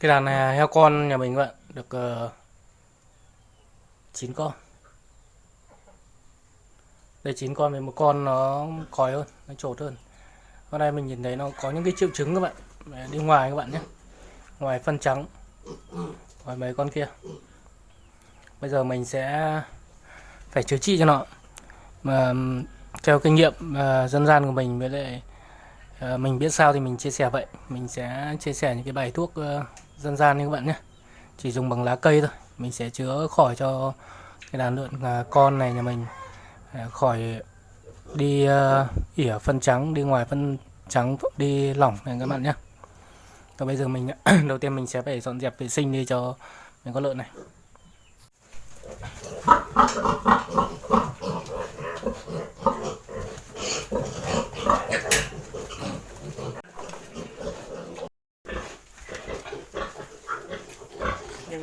cái đàn này heo con nhà mình các bạn được ờ, uh, 9 con. Đây 9 con với một con nó còi hơn nó trột hơn. Hôm nay mình nhìn thấy nó có những cái triệu chứng các bạn đi ngoài các bạn nhé. Ngoài phân trắng ngoài mấy con kia. Bây giờ mình sẽ phải chữa trị cho nó. Mà theo kinh nghiệm uh, dân gian của mình với lại uh, mình biết sao thì mình chia sẻ vậy. Mình sẽ chia sẻ những cái bài thuốc uh, dân gian như các bạn nhé. Chỉ dùng bằng lá cây thôi. Mình sẽ chữa khỏi cho cái đàn lợn à, con này nhà mình. À, khỏi đi à, uh, ỉa phân trắng đi ngoài phân trắng đi lỏng này các bạn nhé. Và bây giờ mình đầu tiên mình sẽ phải dọn dẹp vệ sinh đi cho mình con lợn này.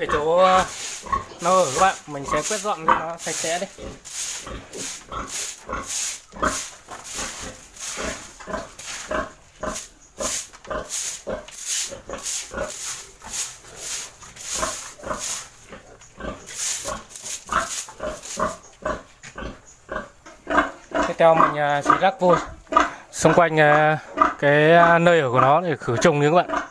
Để chỗ ờ, nó ở các bạn. Mình sẽ quét dọn cho nó sạch sẽ đi. Tiếp theo mình ờ, sẽ rắc vôi. Xung quanh ờ, cái nơi ở của nó để khử trùng như các bạn.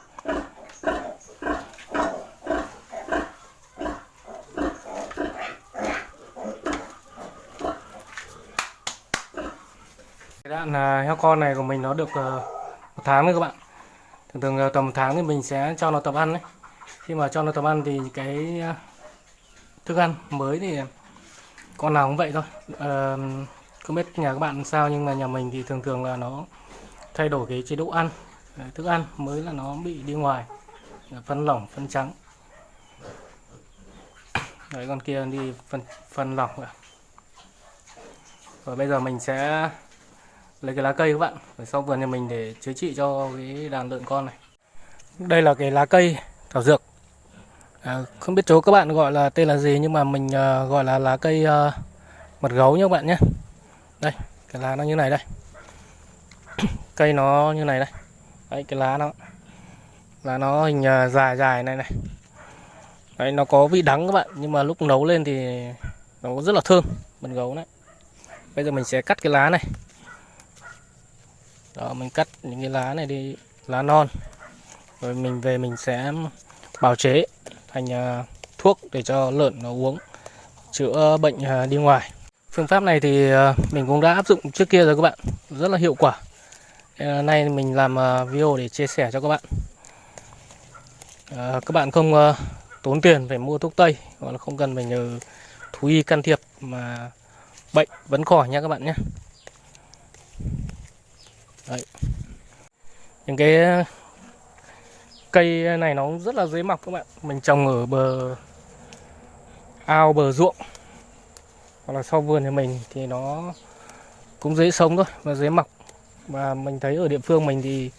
Bạn là heo con này của mình nó được ờ, một tháng nữa các bạn. Thường thường ờ, tầm một tháng thì mình sẽ cho nó tập ăn đấy. Khi mà cho nó tập ăn thì cái ờ, thức ăn mới thì con nào cũng vậy thôi. À, không biết nhà các bạn sao nhưng mà nhà mình thì thường thường là nó thay đổi cái chế độ ăn thức ăn mới là nó bị đi ngoài phân lỏng phân trắng. Đấy con kia đi phân phân lỏng rồi và bây giờ mình sẽ lấy cái lá cây các bạn. Ở sau vườn nhà mình để chữa trị cho cái đàn lợn con này. Đây là cái lá cây thảo dược. À, không biết chỗ các bạn gọi là tên là gì nhưng mà mình uh, gọi là lá cây uh, mật gấu nhé các bạn nhé. Đây cái lá nó như này đây. Cây nó như này đây. Đấy cái lá nó. Là nó hình uh, dài dài này này. Đấy nó có vị đắng các bạn nhưng mà lúc nấu lên thì nó rất là thơm mật gấu đấy bây giờ mình sẽ cắt cái lá này đó, mình cắt những cái lá này đi, lá non. Rồi mình về mình sẽ bào chế thành à, thuốc để cho lợn nó uống, chữa bệnh à, đi ngoài. Phương pháp này thì à, mình cũng đã áp dụng trước kia rồi các bạn. Rất là hiệu quả. Ờ, nay mình làm video để chia sẻ cho các bạn. Ờ, các bạn không tốn tiền phải mua thuốc Tây, Hoặc là không cần phải nhờ thú y can thiệp Mà bệnh vẫn khỏi nha các bạn nhé. Đấy. Những cái ờ, cây này nó rất là dễ mọc các bạn. Mình trồng ở bờ ao, bờ ruộng, hoặc là sau vườn nhà mình thì nó cũng dễ sống thôi và dễ mọc. Và mình thấy ở địa phương mình thì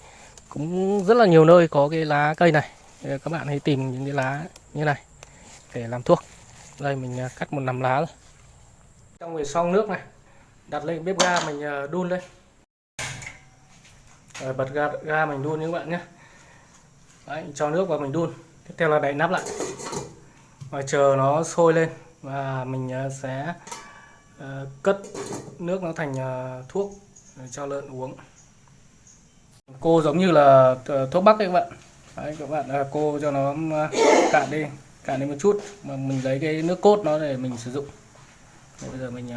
cũng rất là nhiều nơi có cái lá cây này. Các bạn hãy tìm những cái lá như này để làm thuốc. Đây, mình ờ, cắt một nắm lá rồi trong về xong nước này, đặt lên bếp ga mình ờ, đun lên rồi bật ga, ga mình đun như các bạn nhé. Đấy, cho nước vào mình đun. Tiếp theo là đậy nắp lại. Và chờ nó sôi lên và mình ờ, sẽ uh, cất nước nó thành uh, thuốc cho lợn uống. Cô giống như là thuốc bắc ấy các bạn. Đấy, các bạn cô cho nó cạn đi cạn đi một chút mà mình lấy cái nước cốt nó để mình sử dụng. Đấy, bây giờ mình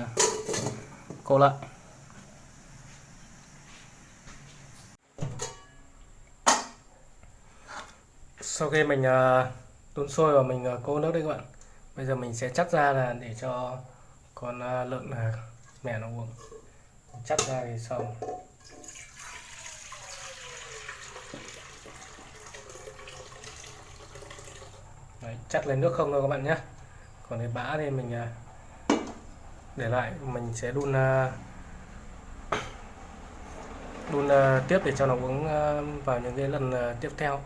cô lại. Sau khi mình à, đun sôi và mình à, cô nước đây các bạn bây giờ mình sẽ chắc ra là để cho con à, lợn mẹ nó uống. Chắc ra thì xong. Đấy, chắc lấy nước không thôi các bạn nhé. Còn cái bã thì mình để lại mình sẽ đun đun tiếp để cho nó uống vào những cái lần tiếp theo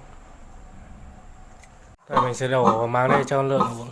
rồi mình sẽ đổ mang đây cho lượng uống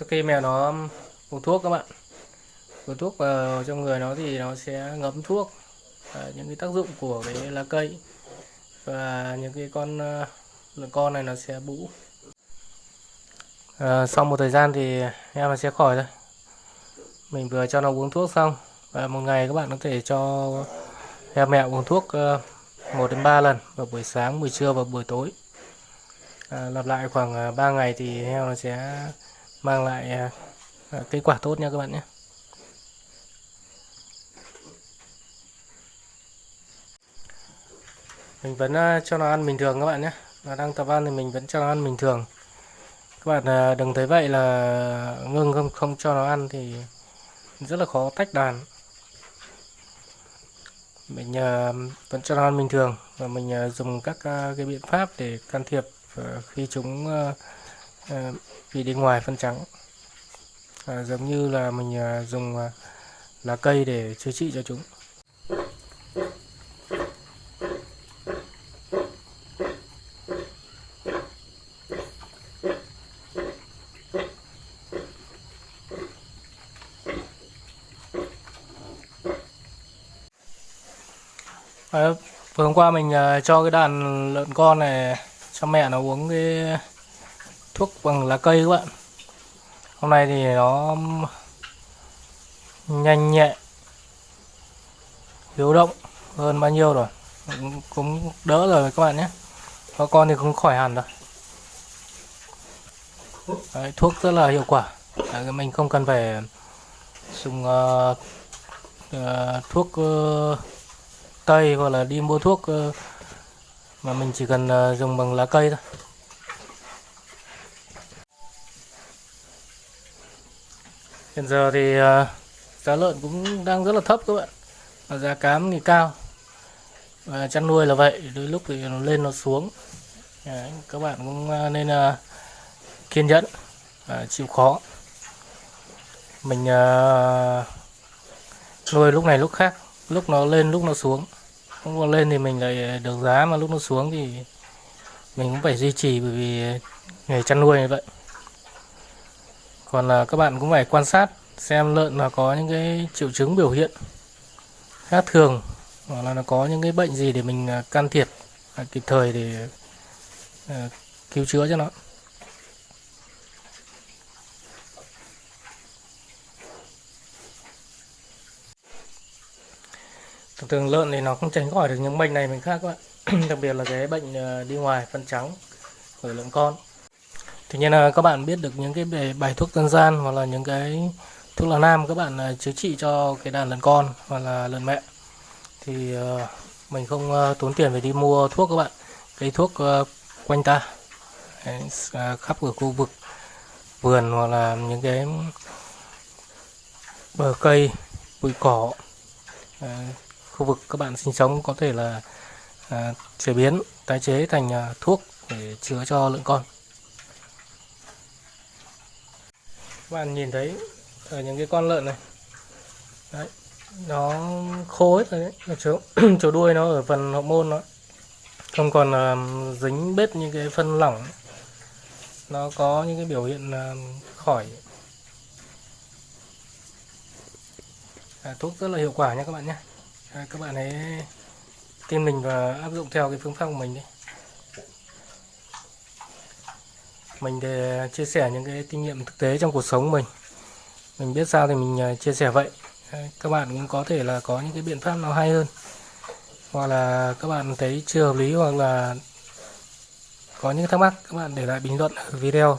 sau khi mèo nó uống thuốc các bạn. Uống thuốc vào trong người nó thì nó sẽ ngấm thuốc. À, những cái tác dụng của cái lá cây. Và những cái con lợn con này nó sẽ bũ à, ờ, sau một thời gian thì em nó sẽ khỏi thôi. Mình vừa cho nó uống thuốc xong. Và một ngày các bạn có thể cho em mẹ uống thuốc ờ, 1 đến 3 lần vào buổi sáng, buổi trưa và buổi tối. À, lặp lại khoảng 3 ngày thì heo nó sẽ mang lại à, à, kết quả tốt nha các bạn nhé. Mình vẫn à, cho nó ăn bình thường các bạn nhé. Nó đang tập ăn thì mình vẫn cho nó ăn bình thường. Các bạn đừng thấy vậy là ngưng không không cho nó ăn thì rất là khó tách đàn mình vẫn cho nó ăn bình thường và mình dùng các cái biện pháp để can thiệp khi chúng uh, uh, bị đi ngoài phân trắng. À, giống như là mình à, dùng à, lá cây để chữa trị cho chúng. À, vừa hôm qua mình uh, cho cái đàn lợn con này cho mẹ nó uống cái thuốc bằng lá cây các bạn. Hôm nay thì nó nhanh nhẹ hiếu động hơn bao nhiêu rồi. Cũng, đỡ rồi các bạn nhé. Có con thì cũng khỏi hẳn rồi Đấy, thuốc rất là hiệu quả. Đấy, mình không cần phải dùng uh, uh, thuốc uh, tây hoặc là đi mua thuốc uh, mà mình chỉ cần uh, dùng bằng lá cây thôi. Hiện giờ thì ờ, giá lợn cũng đang rất là thấp các bạn. Và giá cám thì cao. Và chăn nuôi là vậy đôi lúc thì nó lên nó xuống. Đấy, các bạn cũng ờ, nên ờ, kiên nhẫn và chịu khó. Mình nuôi lúc này lúc khác lúc nó lên lúc nó xuống. Lúc nó lên thì mình lại được giá mà lúc nó xuống thì mình cũng phải duy trì bởi vì nghề chăn nuôi như vậy còn là các bạn cũng phải quan sát xem lợn là có những cái triệu chứng biểu hiện khác thường, hoặc là nó có những cái bệnh gì để mình à, can thiệp à, kịp thời để à, cứu chữa cho nó. Thường thường lợn thì nó không tránh khỏi được những bệnh này mình khác các bạn. Đặc biệt là cái bệnh đi ngoài, phân trắng ở lợn con tuy nhiên là các bạn biết được những cái bài thuốc dân gian hoặc là những cái thuốc lá nam các bạn à, chữa trị cho cái đàn lợn con hoặc là lợn mẹ. Thì ờ, mình không ờ, tốn tiền phải đi mua thuốc các bạn. Cái thuốc ờ, quanh ta à, khắp ở khu vực vườn hoặc là những cái bờ cây bụi cỏ khu vực các bạn sinh sống có thể là à, chế biến tái chế thành à, thuốc để chữa cho lợn con. Các bạn nhìn thấy ở những cái con lợn này. Đấy nó khô hết rồi đấy. Chỗ chỗ đuôi nó ở phần hậu môn nó. Không còn uh, dính bết những cái phân lỏng. Nó có những cái biểu hiện uh, khỏi. À, thuốc rất là hiệu quả nha các bạn nhé. À, các bạn hãy tin mình và áp dụng theo cái phương pháp của mình đi. Mình để à, chia sẻ những cái kinh nghiệm thực tế trong cuộc sống mình. Mình biết sao thì mình à, chia sẻ vậy. Các bạn cũng có thể là có những cái biện pháp nào hay hơn. Hoặc là các bạn thấy chưa hợp lý hoặc là có những thắc mắc các bạn để lại bình luận ở video.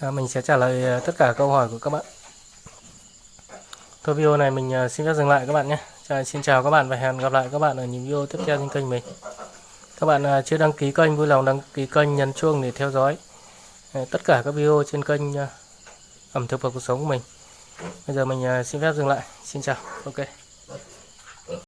À, mình sẽ trả lời à, tất cả câu hỏi của các bạn. Thôi video này mình xin phép dừng lại các bạn nhé. Chào, xin chào các bạn và hẹn gặp lại các bạn ở những video tiếp theo trên kênh mình. Các bạn chưa đăng ký kênh vui lòng đăng ký kênh nhấn chuông để theo dõi. Ờ, tất cả các video trên kênh ờ, ẩm thực và cuộc sống của mình. Bây giờ mình ờ, xin phép dừng lại. Xin chào. Ok.